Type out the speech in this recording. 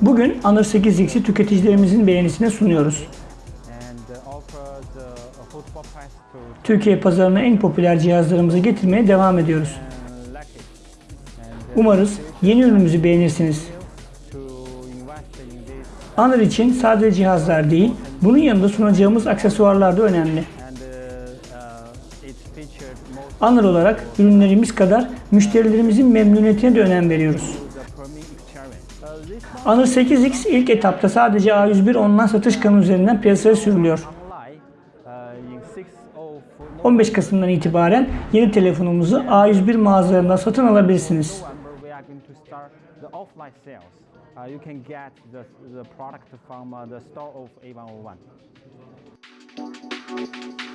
Bugün Honor 8X'i tüketicilerimizin beğenisine sunuyoruz. Türkiye pazarına en popüler cihazlarımızı getirmeye devam ediyoruz. Umarız yeni ürünümüzü beğenirsiniz. Honor için sadece cihazlar değil, bunun yanında sunacağımız aksesuarlar da önemli. Honor olarak ürünlerimiz kadar müşterilerimizin memnuniyetine de önem veriyoruz. Honor 8X ilk etapta sadece A101 online satış kanalı üzerinden piyasaya sürülüyor. online uh, in six of 15 Kasım'dan itibaren yeni telefonumuzu A101 mağazalarından satın alabilirsiniz. Uh, you